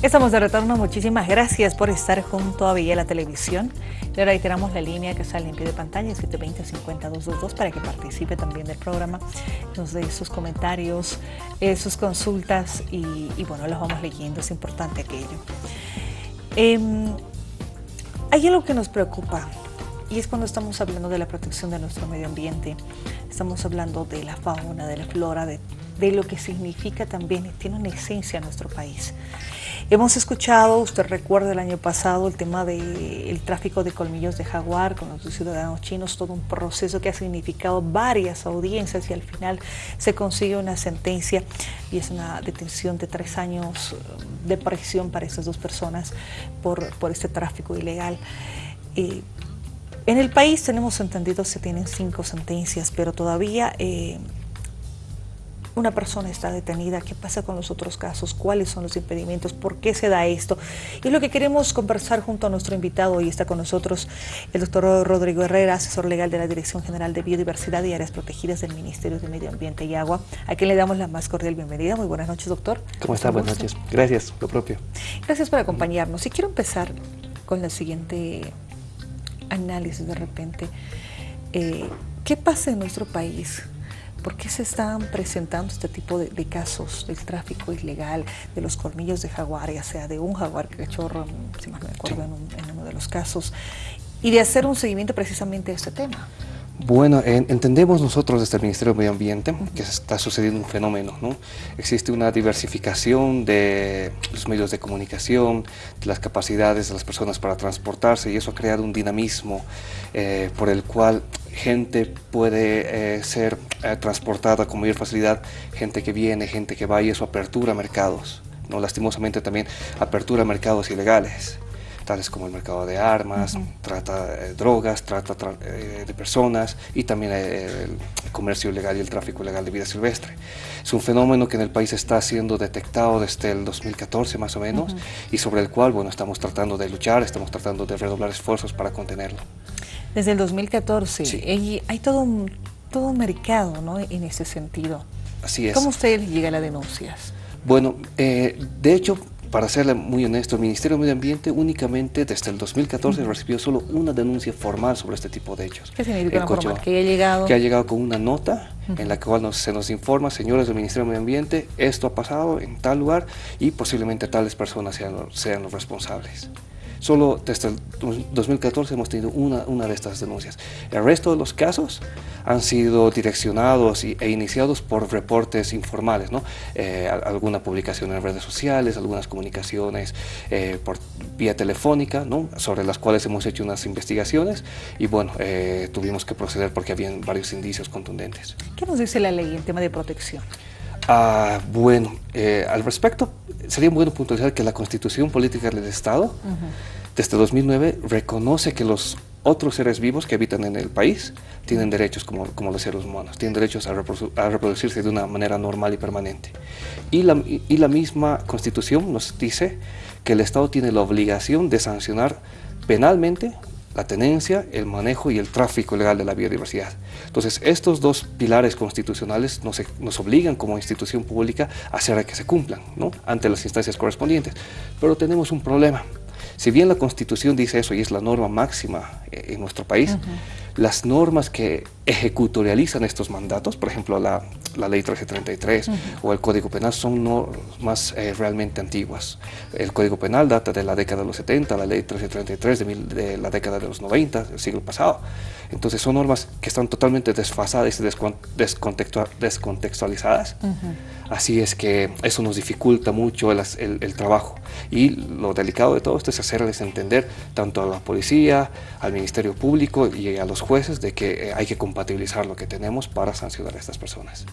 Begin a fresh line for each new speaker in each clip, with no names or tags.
Estamos de retorno, muchísimas gracias por estar junto a Villela Televisión. Le reiteramos la línea que sale en pie de pantalla, 720-50222, para que participe también del programa, nos dé sus comentarios, eh, sus consultas y, bueno, los vamos leyendo, es importante aquello. Em, hay algo que nos preocupa y es cuando estamos hablando de la protección de nuestro medio ambiente, estamos hablando de la fauna, de la flora, de, de lo que significa también, tiene una esencia nuestro país. Hemos escuchado, usted recuerda el año pasado, el tema del tráfico de colmillos de jaguar con los ciudadanos chinos, todo un proceso que ha significado varias audiencias y al final se consigue una sentencia y es una detención de tres años de prisión para estas dos personas por, por este tráfico ilegal. Eh, en el país tenemos entendido se tienen cinco sentencias, pero todavía eh, una persona está detenida, qué pasa con los otros casos, cuáles son los impedimentos, por qué se da esto. Y lo que queremos conversar junto a nuestro invitado, y está con nosotros el doctor Rodrigo Herrera, asesor legal de la Dirección General de Biodiversidad y Áreas Protegidas del Ministerio de Medio Ambiente y Agua, a quien le damos la más cordial bienvenida. Muy buenas noches, doctor.
¿Cómo está? Buenas noches. Gracias, lo propio.
Gracias por acompañarnos. Y quiero empezar con el siguiente análisis de repente. Eh, ¿Qué pasa en nuestro país ¿Por qué se están presentando este tipo de, casos del tráfico ilegal, de los colmillos de jaguar, ya sea de un jaguar cachorro, si más me acuerdo, en, uno de los casos, y de hacer un seguimiento precisamente de este tema?
Bueno, entendemos nosotros desde el Ministerio de Medio Ambiente que está sucediendo un fenómeno, ¿no? Existe una diversificación de los medios de comunicación, de las capacidades de las personas para transportarse y eso ha creado un dinamismo eh, por el cual gente puede eh, ser eh, transportada con mayor facilidad, gente que viene, gente que va y eso apertura mercados, ¿no? lastimosamente también apertura mercados ilegales tales como el mercado de armas, trata de drogas, trata eh, de personas y también el comercio ilegal y el tráfico ilegal de vida silvestre. Es un fenómeno que en el país está siendo detectado desde el 2014 más o menos y sobre el cual bueno, estamos tratando de luchar, estamos tratando de redoblar esfuerzos para contenerlo.
Desde el 2014. Sí. hay todo un, todo un mercado ¿no? en ese sentido.
Así es.
¿Cómo usted llega a las denuncias?
Bueno, eh, de hecho, para serle muy honesto, el Ministerio de Medio Ambiente únicamente desde el 2014 recibió solo una denuncia formal sobre este tipo de hechos.
¿Qué significa formal? ¿Que ha llegado?
Que ha llegado con una nota en la cual se nos informa, señores del Ministerio de Medio Ambiente, esto ha pasado en tal lugar y posiblemente tales personas sean, sean los responsables. Solo desde el 2014 hemos tenido una, una de estas denuncias. El resto de los casos han sido direccionados e iniciados por reportes informales, ¿no? Eh, alguna publicación en redes sociales, algunas comunicaciones eh, por vía telefónica, ¿no? sobre las cuales hemos hecho unas investigaciones y bueno, eh, tuvimos que proceder porque habían varios indicios contundentes.
¿Qué nos dice la ley en tema de protección?
Ah, bueno, al respecto, sería bueno puntualizar que la Constitución Política del Estado, desde 2009, reconoce que los otros seres vivos que habitan en el país tienen derechos como, como los seres humanos, tienen derechos a, reproducirse de una manera normal y permanente. Y la, y la misma Constitución nos dice que el Estado tiene la obligación de sancionar penalmente la tenencia, el manejo y el tráfico ilegal de la biodiversidad. Entonces, estos dos pilares constitucionales nos, nos, obligan como institución pública a hacer que se cumplan ¿no? ante las instancias correspondientes. Pero tenemos un problema. Si bien la Constitución dice eso y es la norma máxima eh, en nuestro país, las normas que ejecutorializan estos mandatos, por ejemplo la, la Ley 1333 o el Código Penal, son normas eh, realmente antiguas. El Código Penal data de la década de los 70, la Ley 1333 de, de la década de los 90, del siglo pasado. Entonces son normas que están totalmente desfasadas y descontextualizadas. Así es que eso nos dificulta mucho el, el, trabajo. Y lo delicado de todo esto es hacerles entender tanto a la policía, al Ministerio Público y a los jueces de que eh, hay que compatibilizar lo que tenemos para sancionar a estas personas.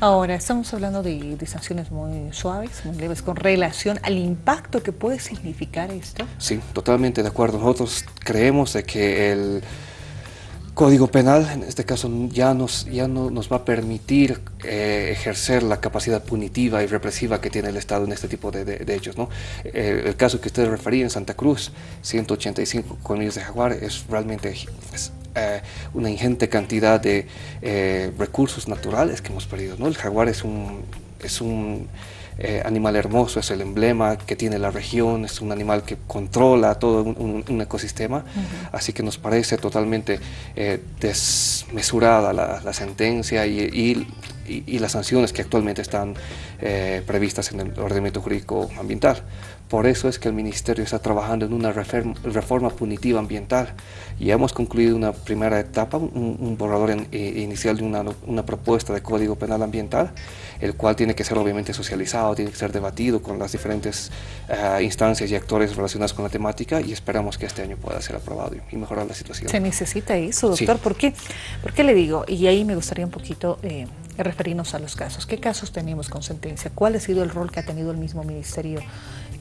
Ahora, estamos hablando de, de sanciones muy suaves, muy leves, con relación al impacto que puede significar esto.
Sí, totalmente de acuerdo. Nosotros creemos de que el Código Penal, en este caso, ya, nos, ya no nos va a permitir eh, ejercer la capacidad punitiva y represiva que tiene el Estado en este tipo de, hechos. ¿no? Eh, el caso que usted refería en Santa Cruz, 185 colmillos de jaguar, es realmente eh, una ingente cantidad de recursos naturales que hemos perdido. ¿no? El jaguar es un, es un eh, animal hermoso, es el emblema que tiene la región, es un animal que controla todo un, ecosistema, así que nos parece totalmente eh, desmesurada la, sentencia y, las sanciones que actualmente están eh, previstas en el ordenamiento jurídico ambiental. Por eso es que el Ministerio está trabajando en una reforma punitiva ambiental y hemos concluido una primera etapa, un, borrador inicial de una, una propuesta de Código Penal Ambiental el cual tiene que ser obviamente socializado, tiene que ser debatido con las diferentes eh, instancias y actores relacionados con la temática y esperamos que este año pueda ser aprobado y mejorar la situación.
Se necesita eso, doctor. ¿Por, qué? ¿Por qué le digo? Y ahí me gustaría un poquito eh, referirnos a los casos. ¿Qué casos tenemos con sentencia? ¿Cuál ha sido el rol que ha tenido el mismo ministerio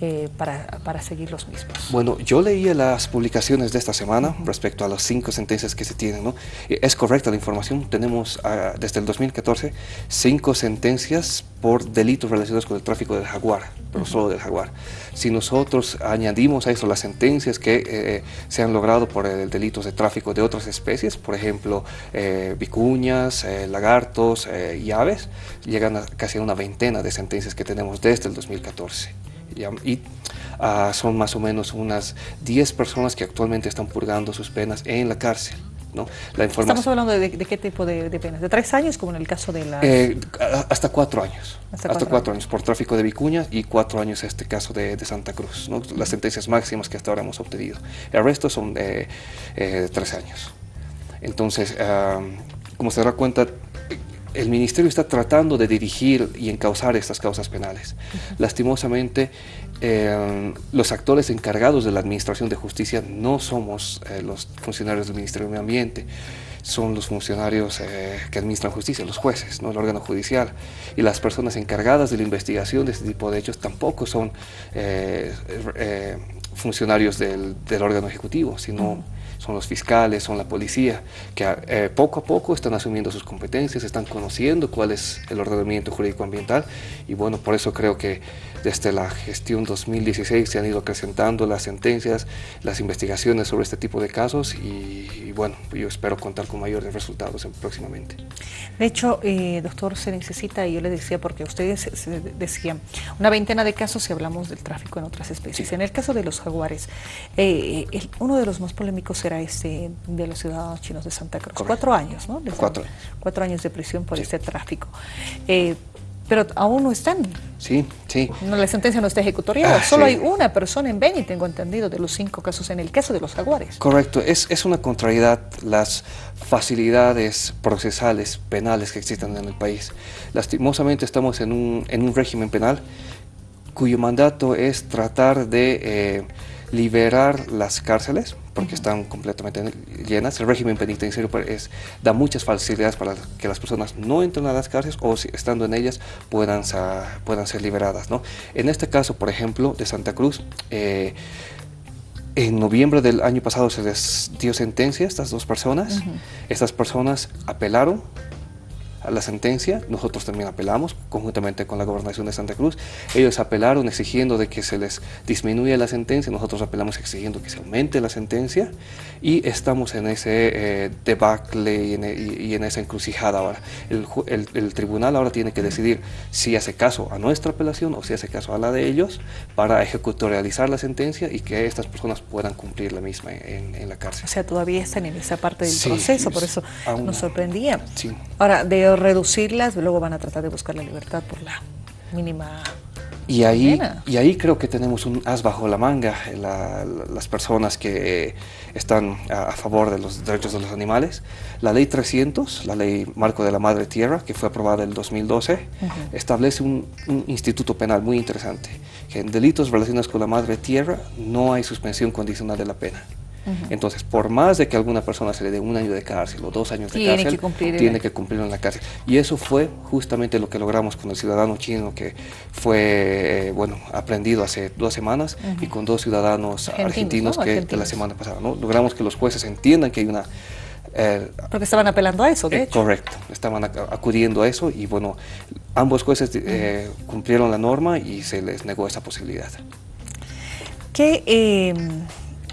eh, para, para, seguir los mismos?
Bueno, yo leí las publicaciones de esta semana respecto a las cinco sentencias que se tienen. ¿no? Es correcta la información, tenemos ah, desde el 2014 cinco sentencias por delitos relacionados con el tráfico del jaguar, pero solo del jaguar. Si nosotros añadimos a eso las sentencias que eh, se han logrado por el delitos de tráfico de otras especies, por ejemplo, eh, vicuñas, lagartos y aves, llegan a casi a una veintena de sentencias que tenemos desde el 2014 y ah, son más o menos unas 10 personas que actualmente están purgando sus penas en la cárcel. ¿no?
La Estamos hablando de, qué tipo de, penas, de tres años como en el caso de la...
Eh, hasta cuatro años, hasta, cuatro, años. por tráfico de vicuñas y cuatro años este caso de, Santa Cruz, ¿no? las sentencias máximas que hasta ahora hemos obtenido. El resto son de eh, tres años. Entonces, ah, como se dará cuenta, el ministerio está tratando de dirigir y encauzar estas causas penales. Lastimosamente, eh, los actores encargados de la administración de justicia no somos eh, los funcionarios del Ministerio de Medio Ambiente, son los funcionarios eh, que administran justicia, los jueces, ¿no? el órgano judicial. Y las personas encargadas de la investigación de este tipo de hechos tampoco son funcionarios del, órgano ejecutivo, sino son los fiscales, son la policía, que eh, poco a poco están asumiendo sus competencias, están conociendo cuál es el ordenamiento jurídico ambiental y bueno, por eso creo que desde la gestión 2016 se han ido acrecentando las sentencias, las investigaciones sobre este tipo de casos y, bueno, yo espero contar con mayores resultados próximamente.
De hecho, eh, doctor, se necesita, y yo le decía, porque ustedes decían, una veintena de casos si hablamos del tráfico en otras especies. En el caso de los jaguares, eh, uno de los más polémicos era este de los ciudadanos chinos de Santa Cruz. Cuatro años, ¿no?
cuatro.
Cuatro años de prisión por este tráfico. Eh, pero aún no están.
Sí, sí.
No, la sentencia no está ejecutoriada. Ah, Solo hay una persona en Beni, tengo entendido, de los cinco casos en el caso de los jaguares.
Correcto. Es, es una contrariedad las facilidades procesales penales que existen en el país. Lastimosamente estamos en un, en un régimen penal cuyo mandato es tratar de eh, liberar las cárceles porque están completamente llenas. El régimen penitenciario pues, es, da muchas facilidades para que las personas no entren a las cárceles o si, estando en ellas puedan, puedan ser liberadas. ¿no? En este caso, por ejemplo, de Santa Cruz, eh, en noviembre del año pasado se les dio sentencia a estas dos personas. Estas personas apelaron la sentencia, nosotros también apelamos conjuntamente con la gobernación de Santa Cruz. Ellos apelaron exigiendo de que se les disminuya la sentencia, nosotros apelamos exigiendo que se aumente la sentencia y estamos en ese eh, debacle y en, esa encrucijada ahora. El, tribunal ahora tiene que decidir si hace caso a nuestra apelación o si hace caso a la de ellos para ejecutorializar la sentencia y que estas personas puedan cumplir la misma en, la cárcel.
O sea, todavía están en esa parte del proceso, por eso nos sorprendía.
Sí.
Ahora, de reducirlas, luego van a tratar de buscar la libertad por la mínima
y ahí, y ahí creo que tenemos un as bajo la manga, las personas que están a, favor de los derechos de los animales. La ley 300, la ley marco de la madre tierra, que fue aprobada en el 2012, establece un, un, instituto penal muy interesante, que en delitos relacionados con la madre tierra no hay suspensión condicional de la pena. Entonces, por más de que alguna persona se le dé un año de cárcel o dos años de cárcel, tiene que cumplirlo en la cárcel. Y eso fue justamente lo que logramos con el ciudadano chino que fue, eh, bueno, aprendido hace dos semanas y con dos ciudadanos argentinos, que de la semana pasada. ¿no? Logramos que los jueces entiendan que hay una
eh, Porque estaban apelando a eso, de
eh,
hecho.
Correcto, estaban acudiendo a eso y bueno, ambos jueces cumplieron la norma y se les negó esa posibilidad.
¿Qué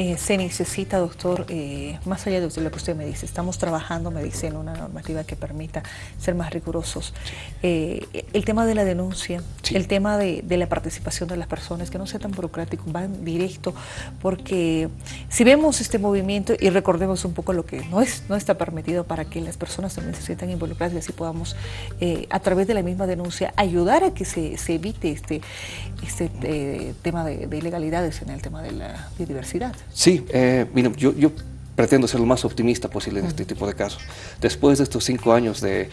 eh, se necesita, doctor, eh, más allá de lo que usted me dice, estamos trabajando, me dice, en una normativa que permita ser más rigurosos. Eh, el tema de la denuncia, el tema de, la participación de las personas, que no sea tan burocrático, van directo, porque si vemos este movimiento y recordemos un poco lo que no, es, no está permitido para que las personas también se sientan involucradas y así podamos, a través de la misma denuncia, ayudar a que se, evite este, este tema de, de ilegalidades en el tema de la biodiversidad.
Sí, eh, yo, yo, pretendo ser lo más optimista posible en este tipo de casos. Después de estos cinco años de,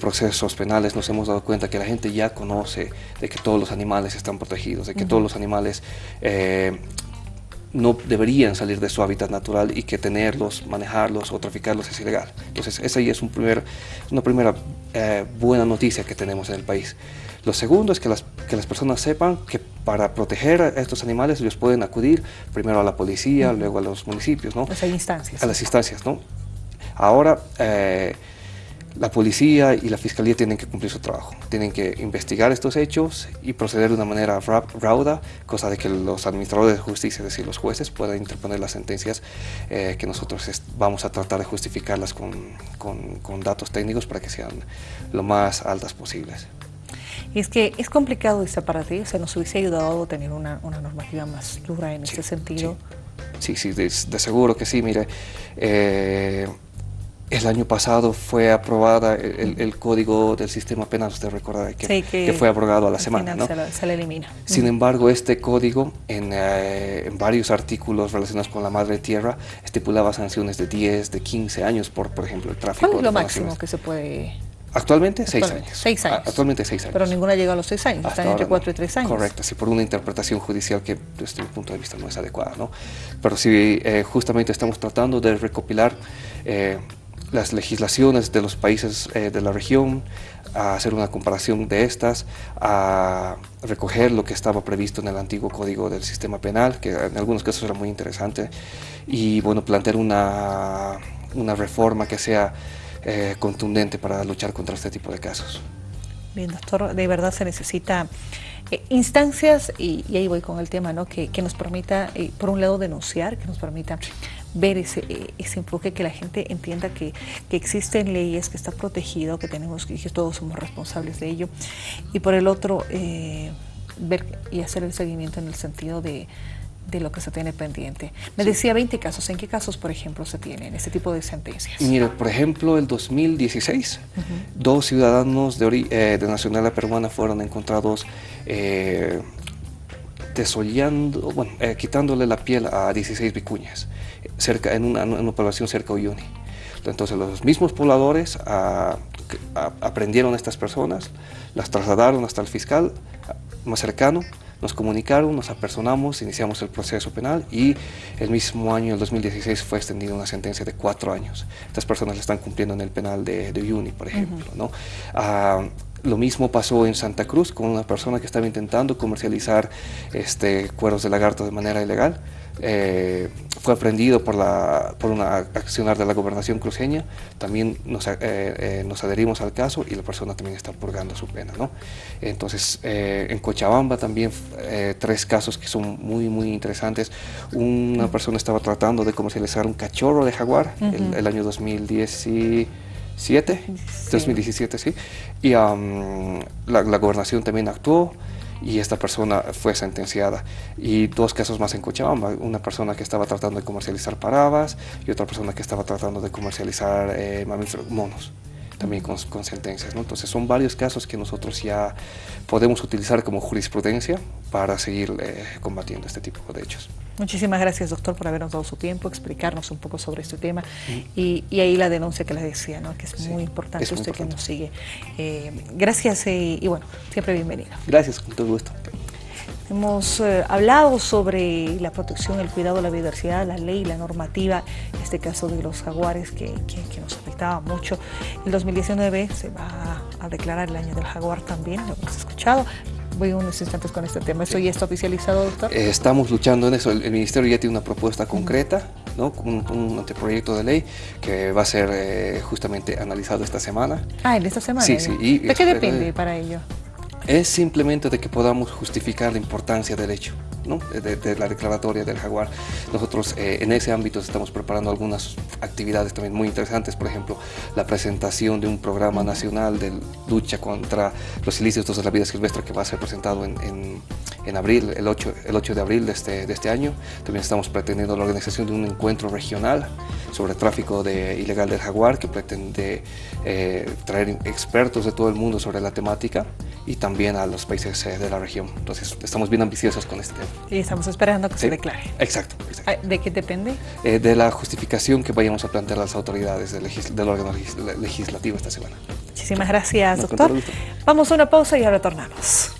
procesos penales nos hemos dado cuenta que la gente ya conoce de que todos los animales están protegidos, de que todos los animales eh, no deberían salir de su hábitat natural y que tenerlos, manejarlos o traficarlos es ilegal. Entonces esa ya es un primer, una primera eh, buena noticia que tenemos en el país. Lo segundo es que las, que las personas sepan que para proteger a estos animales ellos pueden acudir primero a la policía, luego a los municipios, ¿no?
Pues hay instancias.
A las instancias, ¿no? Ahora, eh, la policía y la fiscalía tienen que cumplir su trabajo, tienen que investigar estos hechos y proceder de una manera rauda, cosa de que los administradores de justicia, es decir, los jueces, puedan interponer las sentencias eh, que nosotros vamos a tratar de justificarlas con, con, con datos técnicos para que sean lo más altas posibles.
Y es que es complicado esta para ti, o sea, nos hubiese ayudado tener una, normativa más dura en este sentido.
Sí, sí, de, seguro que sí, mire. Eh, el año pasado fue aprobada el, código del sistema penal, usted recuerda que, que, fue aprobado a la semana, ¿no?
Se, le elimina.
Sin embargo, este código eh, en, varios artículos relacionados con la madre tierra estipulaba sanciones de 10, de 15 años por, por ejemplo, el tráfico.
¿Cuál es lo máximo que se puede
Actualmente, seis años.
Seis años.
Actualmente seis años.
Pero ninguna llega a los seis años, están entre cuatro y tres años.
Correcto, sí, por una interpretación judicial que desde mi punto de vista no es adecuada, ¿no? Pero sí, eh, justamente estamos tratando de recopilar eh, las legislaciones de los países eh, de la región, a hacer una comparación de estas, a recoger lo que estaba previsto en el antiguo código del sistema penal, que en algunos casos era muy interesante, y bueno, plantear una, una reforma que sea eh, contundente para luchar contra este tipo de casos.
Bien, doctor, de verdad se necesita eh, instancias, y, ahí voy con el tema, ¿no? que, nos permita, eh, por un lado, denunciar, que nos permita ver ese, enfoque, que la gente entienda que, que, existen leyes, que está protegido, que tenemos que todos somos responsables de ello, y por el otro, ver y hacer el seguimiento en el sentido de, de lo que se tiene pendiente. Me decía 20 casos. ¿En qué casos, por ejemplo, se tienen este tipo de sentencias?
Mire, por ejemplo, el 2016, dos ciudadanos de, eh, de, nacionalidad peruana fueron encontrados eh, desollando, bueno, eh, quitándole la piel a 16 vicuñas cerca, en, una, población cerca de Uyuni. Entonces los mismos pobladores ah, aprendieron a estas personas, las trasladaron hasta el fiscal más cercano, nos comunicaron, nos apersonamos, iniciamos el proceso penal y el mismo año, el 2016, fue extendida una sentencia de cuatro años. Estas personas la están cumpliendo en el penal de, de Uyuni, por ejemplo. ¿no? Ah, lo mismo pasó en Santa Cruz con una persona que estaba intentando comercializar este, cueros de lagarto de manera ilegal. Eh, fue aprendido por, la, por una accionar de la gobernación cruceña, también nos, eh, eh, nos, adherimos al caso y la persona también está purgando su pena. ¿no? Entonces, en Cochabamba también tres casos que son muy, muy interesantes. Una persona estaba tratando de comercializar un cachorro de jaguar el, año 2017, 2017, sí, y la, la gobernación también actuó, y esta persona fue sentenciada. Y dos casos más en Cochabamba, una persona que estaba tratando de comercializar parabas y otra persona que estaba tratando de comercializar eh, mamíferos monos también con, con sentencias. ¿no? Entonces son varios casos que nosotros ya podemos utilizar como jurisprudencia para seguir eh, combatiendo este tipo de hechos.
Muchísimas gracias, doctor, por habernos dado su tiempo, explicarnos un poco sobre este tema y, ahí la denuncia que le decía, ¿no? que es muy importante usted que nos sigue. Eh, gracias y, y bueno, siempre bienvenido.
Gracias, con todo gusto.
Hemos eh, hablado sobre la protección, el cuidado de la biodiversidad, la ley, la normativa, en este caso de los jaguares que, nos afectaba mucho. El 2019 se va a declarar el año del jaguar también, lo hemos escuchado. Voy unos instantes con este tema. ¿Eso ya está oficializado, doctor?
Eh, estamos luchando en eso. El, Ministerio ya tiene una propuesta concreta, ¿no? un, un, anteproyecto de ley que va a ser eh, justamente analizado esta semana.
Ah, en esta semana.
Sí, sí.
¿De qué depende para ello?
es simplemente de que podamos justificar la importancia del hecho. De, la declaratoria del jaguar. Nosotros eh, en ese ámbito estamos preparando algunas actividades también muy interesantes, por ejemplo, la presentación de un programa nacional de lucha contra los ilícitos de la vida silvestre que va a ser presentado en, en, abril, el 8, el 8 de abril de este, de este año. También estamos pretendiendo la organización de un encuentro regional sobre tráfico de, ilegal del jaguar que pretende eh, traer expertos de todo el mundo sobre la temática y también a los países eh, de la región. Entonces estamos bien ambiciosos con este tema.
Y estamos esperando que se declare.
Exacto,
¿De qué depende?
Eh, de la justificación que vayamos a plantear las autoridades del, del órgano legislativo esta semana.
Muchísimas gracias, doctor. Vamos a una pausa y ya retornamos.